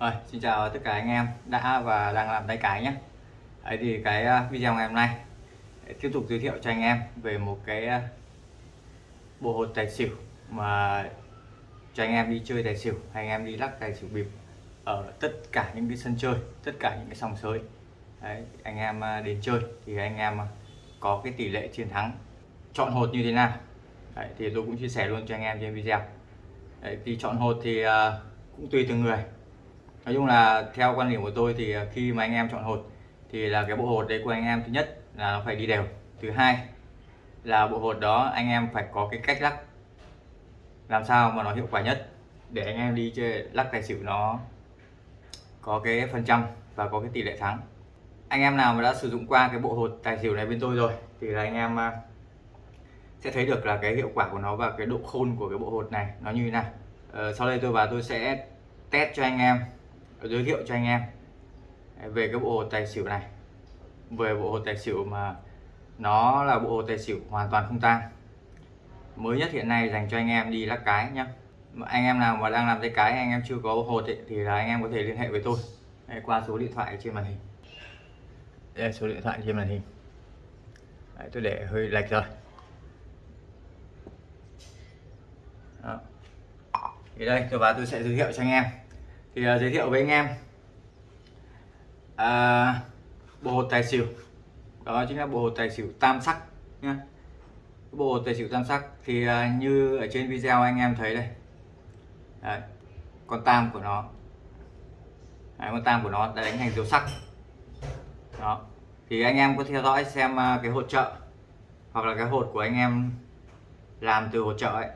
Rồi, xin chào tất cả anh em đã và đang làm tay cái nhé. Đấy thì cái à, video ngày hôm nay tiếp tục giới thiệu cho anh em về một cái à, bộ hột tài xỉu mà cho anh em đi chơi tài xỉu hay anh em đi lắc tài xỉu bịp ở tất cả những cái sân chơi tất cả những cái sòng sới. Đấy, anh em à, đến chơi thì anh em có cái tỷ lệ chiến thắng chọn hột như thế nào. Đấy, thì tôi cũng chia sẻ luôn cho anh em trên video. Đấy, thì chọn hột thì cũng tùy từng người nói chung là theo quan điểm của tôi thì à, khi mà anh em chọn hột thì là cái bộ hột đấy của anh em thứ nhất là nó phải đi đều. Thứ hai là bộ hột đó anh em phải có cái cách lắc. Làm sao mà nó hiệu quả nhất để anh em đi chơi lắc tài xỉu nó có cái phần trăm và có cái tỷ lệ thắng. Anh em nào mà đã sử dụng qua cái bộ hột tài xỉu này bên tôi rồi thì là anh em à, sẽ thấy được là cái hiệu quả của nó và cái độ khôn của cái bộ hột này nó như thế nào. Ờ, sau đây tôi và tôi sẽ test cho anh em giới thiệu cho anh em về cái bộ hồ tài xỉu này. Về bộ hồ tài xỉu mà nó là bộ hồ tài xỉu hoàn toàn không tang. Mới nhất hiện nay dành cho anh em đi lắc cái nhá. Anh em nào mà đang làm tay cái anh em chưa có bộ hồ thì là anh em có thể liên hệ với tôi. Đây, qua số điện thoại trên màn hình. Đây số điện thoại trên màn hình. Đấy, tôi để hơi lệch rồi. Đó. thì đây tôi vào tôi sẽ giới thiệu cho anh em thì uh, giới thiệu với anh em. Uh, bộ hột tài xỉu. Đó chính là bộ hột tài xỉu tam sắc nhá. Bộ hột tài xỉu tam sắc thì uh, như ở trên video anh em thấy đây. Đấy, con tam của nó. Đấy, con tam của nó đã đánh thành dấu sắc. Đó. Thì anh em có theo dõi xem uh, cái hột trợ hoặc là cái hột của anh em làm từ hột trợ ấy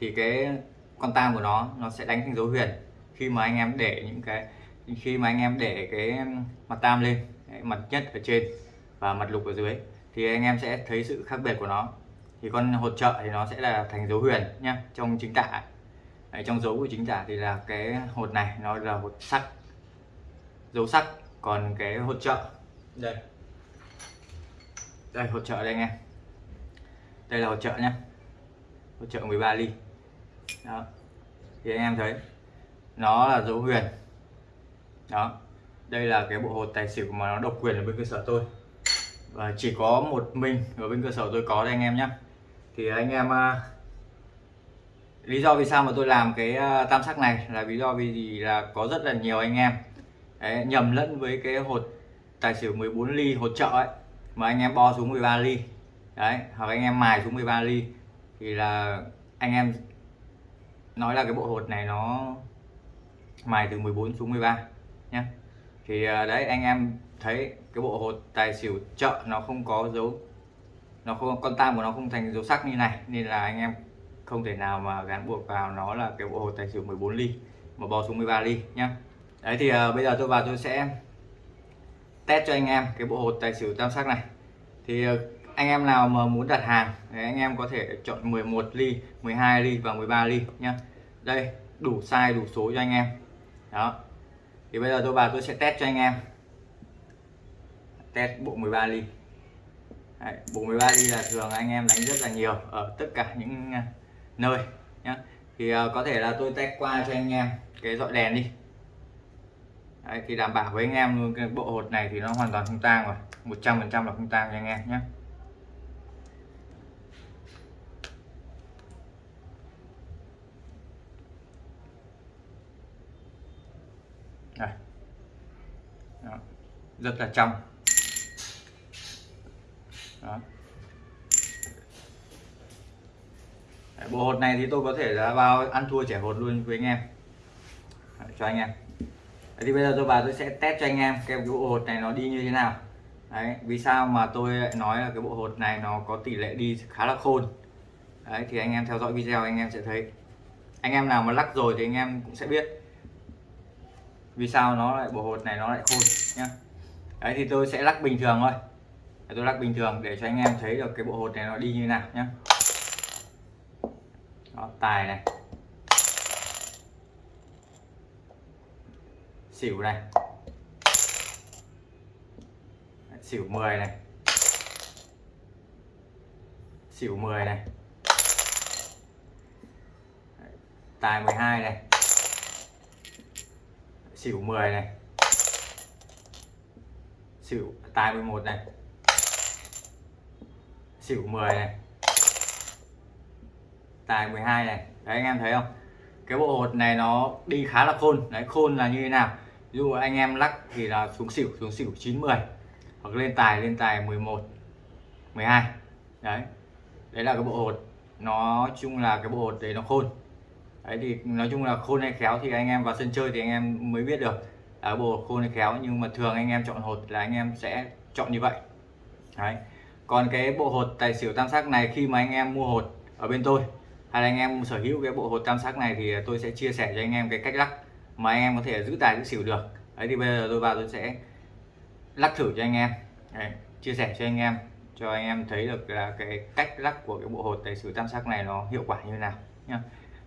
thì cái con tam của nó nó sẽ đánh thành dấu huyền khi mà anh em để những cái khi mà anh em để cái mặt tam lên mặt nhất ở trên và mặt lục ở dưới thì anh em sẽ thấy sự khác biệt của nó. Thì con hột trợ thì nó sẽ là thành dấu huyền nhá trong chính tả. Đấy, trong dấu của chính tả thì là cái hột này nó là hột sắc dấu sắc. Còn cái hột trợ đây. Đây hột trợ đây anh em. Đây là hột trợ nhá. Hột trợ 13 ly. Đó. Thì anh em thấy nó là dấu huyền. Đó. Đây là cái bộ hột tài xỉu mà nó độc quyền ở bên cơ sở tôi. Và chỉ có một mình ở bên cơ sở tôi có đây anh em nhé thì anh em à, lý do vì sao mà tôi làm cái à, tam sắc này là lý do vì gì là có rất là nhiều anh em. Đấy, nhầm lẫn với cái hột tài xỉu 14 ly hột trợ ấy mà anh em bo xuống 13 ly. Đấy hoặc anh em mài xuống 13 ly thì là anh em nói là cái bộ hột này nó mài từ 14 xuống 13 nhé thì à, đấy anh em thấy cái bộ hột tài xỉu chợ nó không có dấu nó không con tam của nó không thành dấu sắc như này nên là anh em không thể nào mà gắn buộc vào nó là cái bộ hột tài xỉu 14 ly mà bò xuống 13 ly nhá. Đấy thì uh, bây giờ tôi vào tôi sẽ test cho anh em cái bộ hột tài xỉu tam sắc này. Thì uh, anh em nào mà muốn đặt hàng thì anh em có thể chọn 11 ly 12 ly và 13 ly nhá. Đây đủ size đủ số cho anh em đó. Thì bây giờ tôi vào tôi sẽ test cho anh em. Test bộ 13 ly. Đấy, bộ 13 ly là thường anh em đánh rất là nhiều ở tất cả những à, nơi nhá. Thì uh, có thể là tôi test qua cho anh em cái dọi đèn đi. Đấy, thì đảm bảo với anh em luôn cái bộ hột này thì nó hoàn toàn không tang rồi. 100 phần trăm là không tang cho anh em nhé Đây. Đó. rất là trong. Đó. Đấy, bộ hột này thì tôi có thể là vào ăn thua trẻ hột luôn với anh em. Đấy, cho anh em. Đấy, thì bây giờ tôi vào tôi sẽ test cho anh em cái bộ hột này nó đi như thế nào. Đấy, vì sao mà tôi lại nói là cái bộ hột này nó có tỷ lệ đi khá là khôn. Đấy, thì anh em theo dõi video anh em sẽ thấy. Anh em nào mà lắc rồi thì anh em cũng sẽ biết vì sao nó lại bộ hột này nó lại khôn nhá. Đấy thì tôi sẽ lắc bình thường thôi. Tôi lắc bình thường để cho anh em thấy được cái bộ hột này nó đi như nào nhá. Đó, tài này. Xỉu này. Xỉu 10 này. Xỉu 10 này. Tài 12 này xỉu 10 này. Xỉu, tài 11 này. Xỉu 10 này. Tài 12 này. Đấy, anh em thấy không? Cái bộ hột này nó đi khá là khôn. Đấy, khôn là như thế nào? Ví dụ anh em lắc thì là xuống xỉu xuống xỉu 90 hoặc lên tài lên tài 11 12 đấy. Đấy là cái bộ hột. Nó, chung là cái bộ hột đấy nó khôn đấy thì nói chung là khôn hay khéo thì anh em vào sân chơi thì anh em mới biết được. Là bộ khôn hay khéo nhưng mà thường anh em chọn hột là anh em sẽ chọn như vậy. Đấy. Còn cái bộ hột tài xỉu tam sắc này khi mà anh em mua hột ở bên tôi hay là anh em sở hữu cái bộ hột tam sắc này thì tôi sẽ chia sẻ cho anh em cái cách lắc mà anh em có thể giữ tài giữ xỉu được. Đấy thì bây giờ tôi vào tôi sẽ lắc thử cho anh em. Đấy, chia sẻ cho anh em cho anh em thấy được là cái cách lắc của cái bộ hột tài xỉu tam sắc này nó hiệu quả như thế nào nhá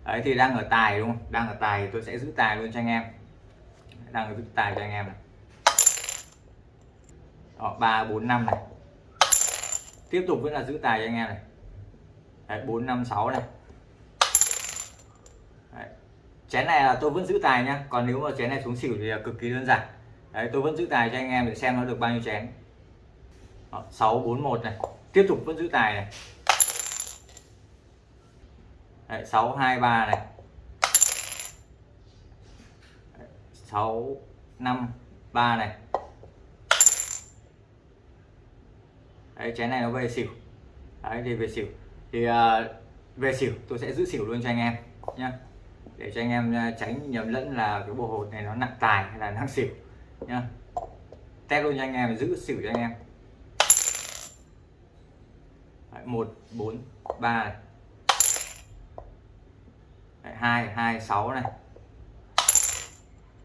đấy thì đang ở tài đúng không? Đang ở tài thì tôi sẽ giữ tài luôn cho anh em. Đang ở giữ tài cho anh em này. Đó, 3 4 5 này. Tiếp tục vẫn là giữ tài cho anh em này. Đấy, 4 5 6 này. Đấy. chén này là tôi vẫn giữ tài nhá. Còn nếu mà chén này xuống xỉu thì là cực kỳ đơn giản. Đấy tôi vẫn giữ tài cho anh em để xem nó được bao nhiêu chén. Đó, 6 4 1 này. Tiếp tục vẫn giữ tài này đấy, 6 2 3 này. 6 5 3 này. Đấy chén này nó về xỉu. Đấy thì về xỉu. Thì uh, về xỉu tôi sẽ giữ xỉu luôn cho anh em nhá. Để cho anh em ờ, tránh nhầm lẫn là cái bộ hột này nó nặng tài hay là nặng xỉu nhá. Test luôn cho anh em giữ xỉu cho anh em. Đấy, một bốn ba này đấy, hai hai sáu này.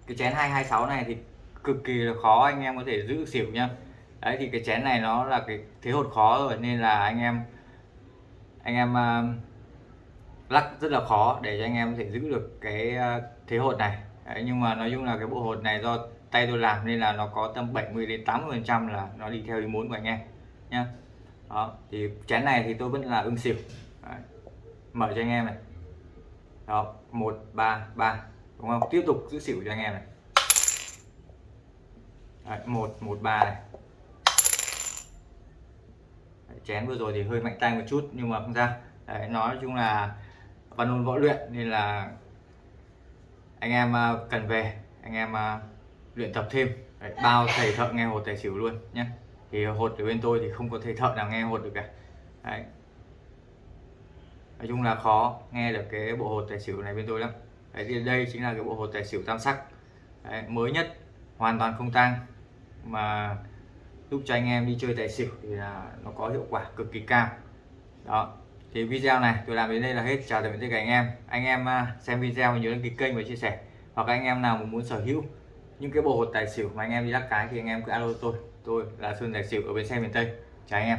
Cái chén hai hai sáu này thì cực kỳ là khó anh em có thể giữ xỉu nhá. Đấy thì cái chén này nó là cái thế hột khó rồi nên là anh em anh em uh, lắc rất là khó để cho anh em có thể giữ được cái uh, thế hột này. Đấy, nhưng mà nói chung là cái bộ hột này do tay tôi làm nên là nó có tầm 70 đến 80 phần trăm là nó đi theo ý muốn của anh em nhá. Đó thì chén này thì tôi vẫn là ưng xỉu. Đấy. mở cho anh em này đó một ba ba. Đúng không? Tiếp tục giữ xỉu cho anh em này. Đấy, một một ba này. Chén vừa rồi thì hơi mạnh tay một chút nhưng mà không ra Đấy, nói chung là văn môn võ luyện nên là anh em à, cần về anh em à, luyện tập thêm. Đấy, bao thầy thợ nghe hột tài xỉu luôn nhé. Thì hột ở bên tôi thì không có thầy thợ nào nghe hột được cả. Đấy nói chung là khó nghe được cái bộ hột tài xỉu này bên tôi lắm. Đấy, thì đây chính là cái bộ hột tài xỉu tam sắc. Đấy, mới nhất hoàn toàn không tang. Mà giúp cho anh em đi chơi tài xỉu thì là nó có hiệu quả cực kỳ cao. Đó thì video này tôi làm đến đây là hết. Chào tạm biệt tất cả anh em. Anh em à, xem video nhớ đăng ký kênh và chia sẻ. Hoặc anh em nào muốn sở hữu những cái bộ hột tài xỉu mà anh em đi lắc cái thì anh em cứ alo tôi. Tôi là Xuân tài xỉu ở bên xe miền Tây. Chào anh em.